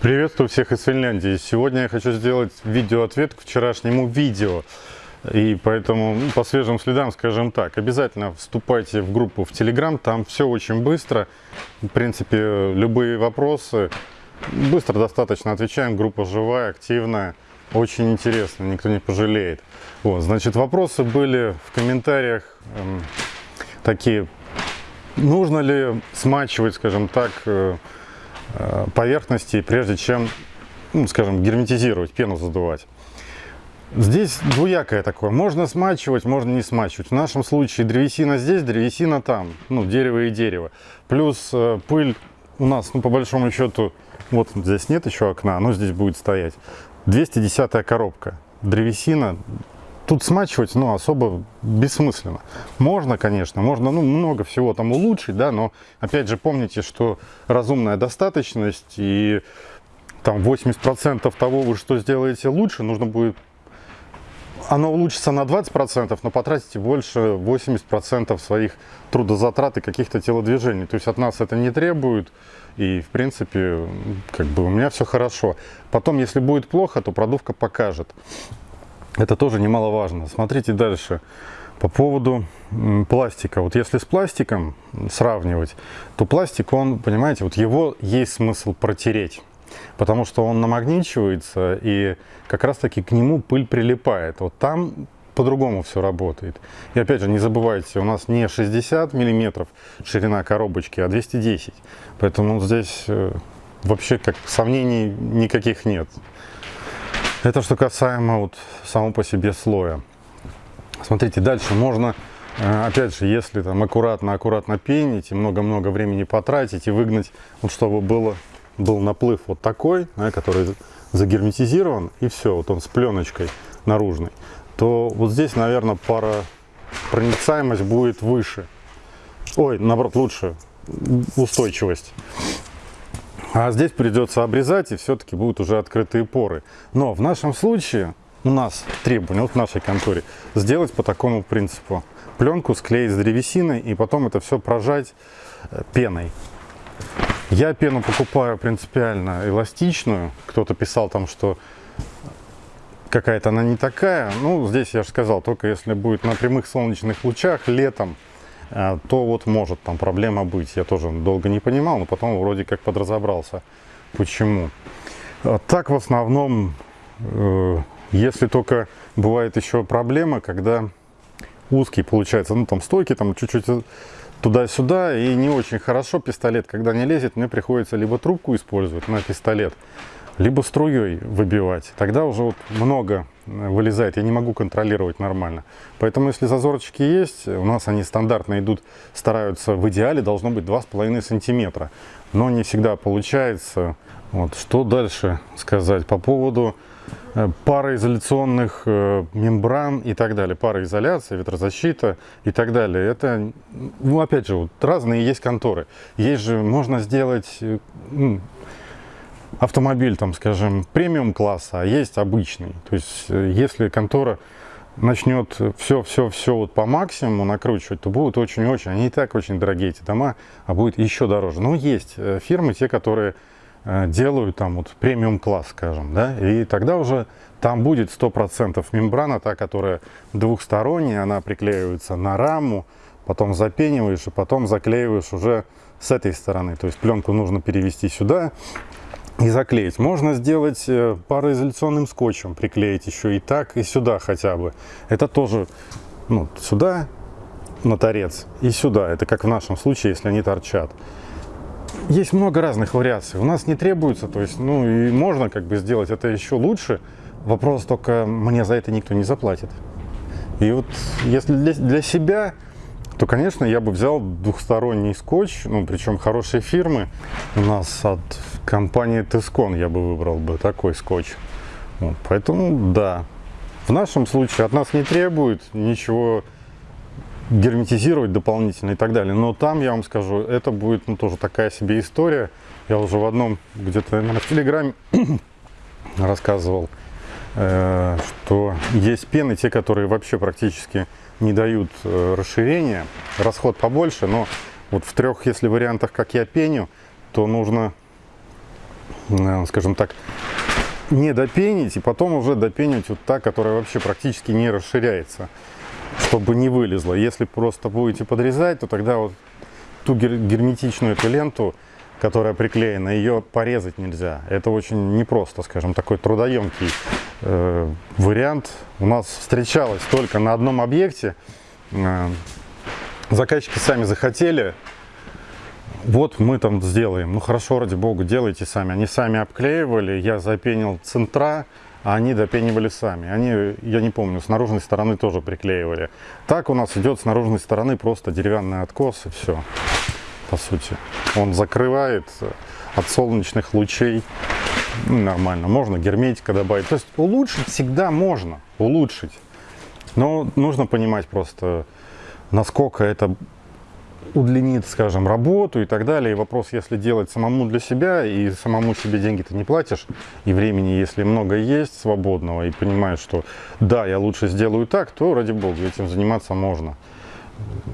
Приветствую всех из Финляндии. Сегодня я хочу сделать видеоответ к вчерашнему видео. И поэтому ну, по свежим следам, скажем так, обязательно вступайте в группу в Telegram, там все очень быстро. В принципе, любые вопросы быстро достаточно отвечаем, группа живая, активная, очень интересно, никто не пожалеет. Вот, значит, вопросы были в комментариях эм, такие, нужно ли смачивать, скажем так, Э, поверхности, прежде чем, ну, скажем, герметизировать, пену задувать. Здесь двуякое такое. Можно смачивать, можно не смачивать. В нашем случае древесина здесь, древесина там. Ну, дерево и дерево. Плюс э, пыль у нас, ну, по большому счету, вот здесь нет еще окна, оно здесь будет стоять. 210 коробка. Древесина Тут смачивать, ну, особо бессмысленно. Можно, конечно, можно, ну, много всего там улучшить, да, но, опять же, помните, что разумная достаточность и там 80% того, вы что сделаете лучше, нужно будет оно улучшится на 20%, но потратите больше 80% своих трудозатрат и каких-то телодвижений. То есть от нас это не требует, и в принципе, как бы у меня все хорошо. Потом, если будет плохо, то продувка покажет. Это тоже немаловажно. Смотрите дальше. По поводу пластика. Вот если с пластиком сравнивать, то пластик, он, понимаете, вот его есть смысл протереть. Потому что он намагничивается, и как раз-таки к нему пыль прилипает. Вот там по-другому все работает. И опять же, не забывайте, у нас не 60 миллиметров ширина коробочки, а 210. Поэтому здесь э, вообще как сомнений никаких нет. Это что касаемо вот самого по себе слоя. Смотрите, дальше можно, э, опять же, если там аккуратно-аккуратно пенить и много-много времени потратить и выгнать, вот чтобы было, был наплыв вот такой, да, который загерметизирован, и все, вот он с пленочкой наружной, то вот здесь, наверное, пара проницаемость будет выше. Ой, наоборот, лучше устойчивость. А здесь придется обрезать, и все-таки будут уже открытые поры. Но в нашем случае, у нас требование, вот в нашей конторе, сделать по такому принципу. Пленку склеить с древесиной, и потом это все прожать э, пеной. Я пену покупаю принципиально эластичную. Кто-то писал там, что какая-то она не такая. Ну, здесь я же сказал, только если будет на прямых солнечных лучах летом, то вот может там проблема быть. Я тоже долго не понимал, но потом вроде как подразобрался, почему. А так в основном, э, если только бывает еще проблема, когда узкий получается, ну там стойки там чуть-чуть туда-сюда и не очень хорошо пистолет, когда не лезет, мне приходится либо трубку использовать на пистолет, либо струей выбивать. Тогда уже вот много э, вылезает, я не могу контролировать нормально. Поэтому если зазорчики есть, у нас они стандартно идут, стараются в идеале должно быть 2,5 сантиметра. Но не всегда получается. Вот. Что дальше сказать по поводу э, пароизоляционных э, мембран и так далее. Пароизоляция, ветрозащита и так далее. Это, ну опять же, вот разные есть конторы. Есть же, можно сделать автомобиль, там, скажем, премиум класса, а есть обычный. То есть, э, если контора начнет все-все-все вот по максимуму накручивать, то будут очень-очень, они и так очень дорогие эти дома, а будет еще дороже. Но есть э, фирмы, те, которые э, делают там вот премиум класс, скажем, да, и тогда уже там будет 100% мембрана, та, которая двухсторонняя, она приклеивается на раму, потом запениваешь и потом заклеиваешь уже с этой стороны. То есть пленку нужно перевести сюда, и заклеить. Можно сделать э, пароизоляционным скотчем, приклеить еще и так, и сюда хотя бы. Это тоже ну, сюда на торец и сюда. Это как в нашем случае, если они торчат. Есть много разных вариаций. У нас не требуется, то есть, ну и можно как бы сделать это еще лучше. Вопрос только, мне за это никто не заплатит. И вот если для, для себя то, конечно, я бы взял двухсторонний скотч, ну, причем хорошие фирмы. У нас от компании Тескон я бы выбрал бы такой скотч. Вот, поэтому, да, в нашем случае от нас не требует ничего герметизировать дополнительно и так далее. Но там, я вам скажу, это будет ну, тоже такая себе история. Я уже в одном, где-то, в Телеграме рассказывал, э, что есть пены, те, которые вообще практически не дают э, расширения. Расход побольше, но вот в трех, если вариантах, как я пеню, то нужно скажем так, не допенить, и потом уже допенить вот та, которая вообще практически не расширяется, чтобы не вылезла. Если просто будете подрезать, то тогда вот ту герметичную эту ленту, которая приклеена, ее порезать нельзя. Это очень непросто, скажем, такой трудоемкий э, вариант. У нас встречалось только на одном объекте. Э, заказчики сами захотели вот мы там сделаем. Ну хорошо, ради бога, делайте сами. Они сами обклеивали, я запенил центра, а они допенивали сами. Они, я не помню, с наружной стороны тоже приклеивали. Так у нас идет с наружной стороны просто деревянный откос и все, по сути. Он закрывает от солнечных лучей ну, нормально. Можно герметика добавить. То есть улучшить всегда можно, улучшить. Но нужно понимать просто, насколько это удлинит, скажем, работу и так далее. И вопрос, если делать самому для себя, и самому себе деньги ты не платишь, и времени, если много есть свободного, и понимаешь, что да, я лучше сделаю так, то, ради бога, этим заниматься можно.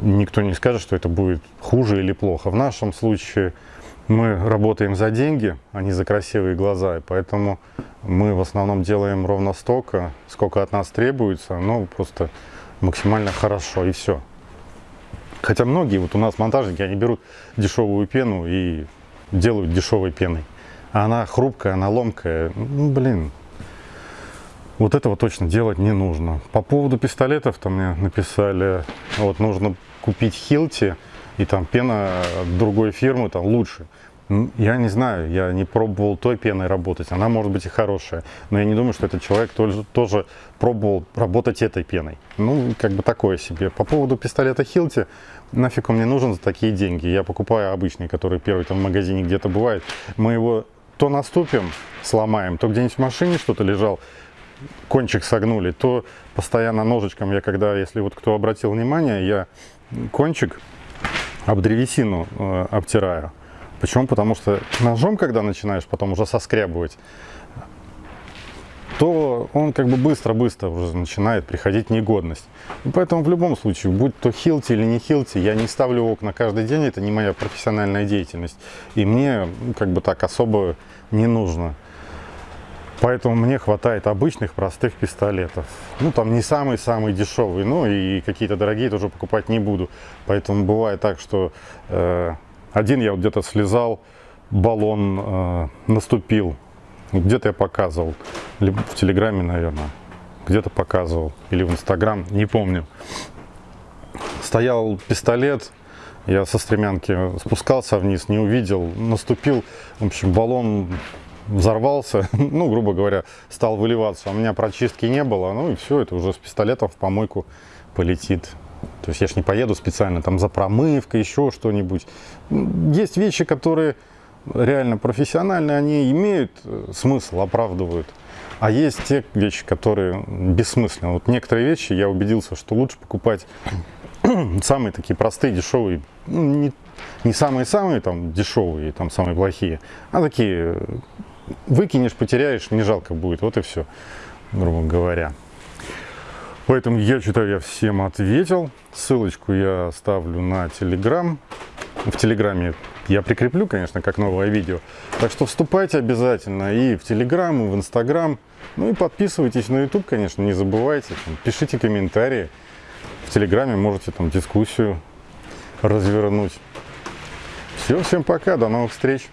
Никто не скажет, что это будет хуже или плохо. В нашем случае мы работаем за деньги, а не за красивые глаза, и поэтому мы в основном делаем ровно столько, сколько от нас требуется, но просто максимально хорошо, и все. Хотя многие, вот у нас монтажники, они берут дешевую пену и делают дешевой пеной. А она хрупкая, она ломкая. Ну, блин, вот этого точно делать не нужно. По поводу пистолетов, там мне написали, вот нужно купить Хилти, и там пена другой фирмы там лучше. Я не знаю, я не пробовал той пеной работать, она может быть и хорошая, но я не думаю, что этот человек тоже, тоже пробовал работать этой пеной. Ну, как бы такое себе. По поводу пистолета Хилти, нафиг он мне нужен за такие деньги? Я покупаю обычный, который первый там в магазине где-то бывает. Мы его то наступим, сломаем, то где-нибудь в машине что-то лежал, кончик согнули, то постоянно ножичком я, когда, если вот кто обратил внимание, я кончик об древесину э, обтираю. Почему? Потому что ножом, когда начинаешь потом уже соскребывать, то он как бы быстро-быстро уже начинает приходить негодность. И поэтому в любом случае, будь то хилти или не хилти, я не ставлю окна каждый день, это не моя профессиональная деятельность. И мне ну, как бы так особо не нужно. Поэтому мне хватает обычных простых пистолетов. Ну, там не самый-самый дешевый, ну и какие-то дорогие тоже покупать не буду. Поэтому бывает так, что э, один я вот где-то слезал, баллон э, наступил, где-то я показывал, либо в Телеграме, наверное, где-то показывал, или в Инстаграм, не помню. Стоял пистолет, я со стремянки спускался вниз, не увидел, наступил, в общем, баллон взорвался, ну, грубо говоря, стал выливаться. У меня прочистки не было, ну и все, это уже с пистолетом в помойку полетит. То есть я ж не поеду специально там за промывкой, еще что-нибудь. Есть вещи, которые реально профессиональные, они имеют э, смысл, оправдывают. А есть те вещи, которые бессмысленны. Вот некоторые вещи я убедился, что лучше покупать самые такие простые, дешевые, ну, не, не самые-самые там дешевые, там самые плохие, а такие э, выкинешь, потеряешь, не жалко будет, вот и все, грубо говоря. Поэтому я считаю, я всем ответил. Ссылочку я ставлю на Телеграм. В Телеграме я прикреплю, конечно, как новое видео. Так что вступайте обязательно и в Телеграм, и в Инстаграм. Ну и подписывайтесь на YouTube, конечно, не забывайте. Там, пишите комментарии. В Телеграме можете там дискуссию развернуть. Все, всем пока, до новых встреч.